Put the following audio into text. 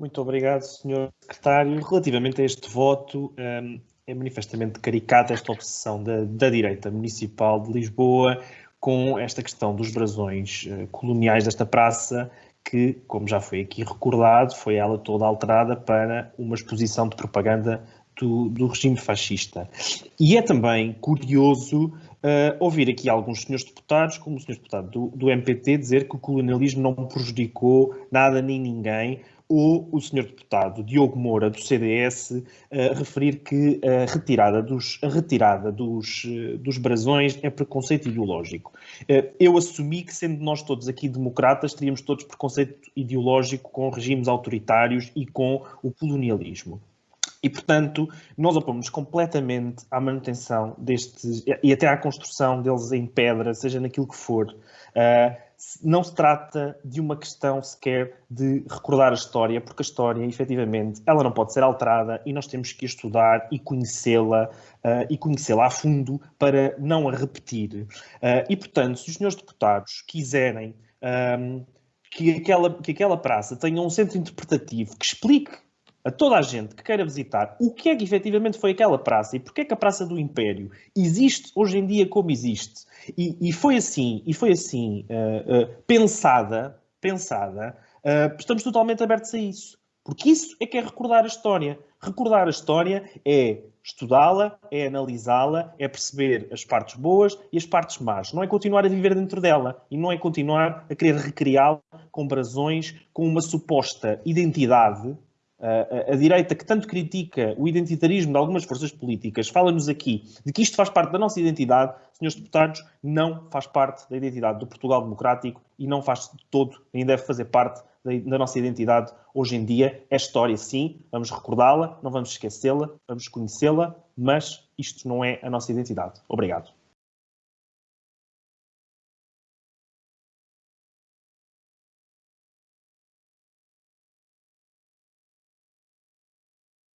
Muito obrigado, Sr. Secretário. Relativamente a este voto, um, é manifestamente caricata esta obsessão da, da direita municipal de Lisboa com esta questão dos brasões uh, coloniais desta praça, que, como já foi aqui recordado, foi ela toda alterada para uma exposição de propaganda do, do regime fascista. E é também curioso uh, ouvir aqui alguns senhores deputados, como o senhor deputado do, do MPT, dizer que o colonialismo não prejudicou nada nem ninguém, ou o senhor deputado Diogo Moura, do CDS, referir que a retirada dos, a retirada dos, uh, dos brasões é preconceito ideológico. Uh, eu assumi que, sendo nós todos aqui democratas, teríamos todos preconceito ideológico com regimes autoritários e com o colonialismo. E, portanto, nós opomos completamente à manutenção destes, e até à construção deles em pedra, seja naquilo que for. Uh, não se trata de uma questão sequer de recordar a história, porque a história, efetivamente, ela não pode ser alterada e nós temos que estudar e conhecê-la uh, e conhecê-la a fundo para não a repetir. Uh, e, portanto, se os senhores deputados quiserem um, que, aquela, que aquela praça tenha um centro interpretativo que explique a toda a gente que queira visitar o que é que efetivamente foi aquela praça e porque é que a Praça do Império existe hoje em dia como existe. E, e foi assim, e foi assim uh, uh, pensada, pensada, uh, estamos totalmente abertos a isso. Porque isso é que é recordar a história. Recordar a história é estudá-la, é analisá-la, é perceber as partes boas e as partes más. Não é continuar a viver dentro dela e não é continuar a querer recriá-la com brasões, com uma suposta identidade a, a, direita que tanto critica o identitarismo de algumas forças políticas, fala-nos aqui de que isto faz parte da nossa identidade, senhores deputados, não faz parte da identidade do Portugal democrático e não faz de todo, nem deve fazer parte da nossa identidade hoje em dia. É história, sim, vamos recordá-la, não vamos esquecê-la, vamos conhecê-la, mas isto não é a nossa identidade. Obrigado.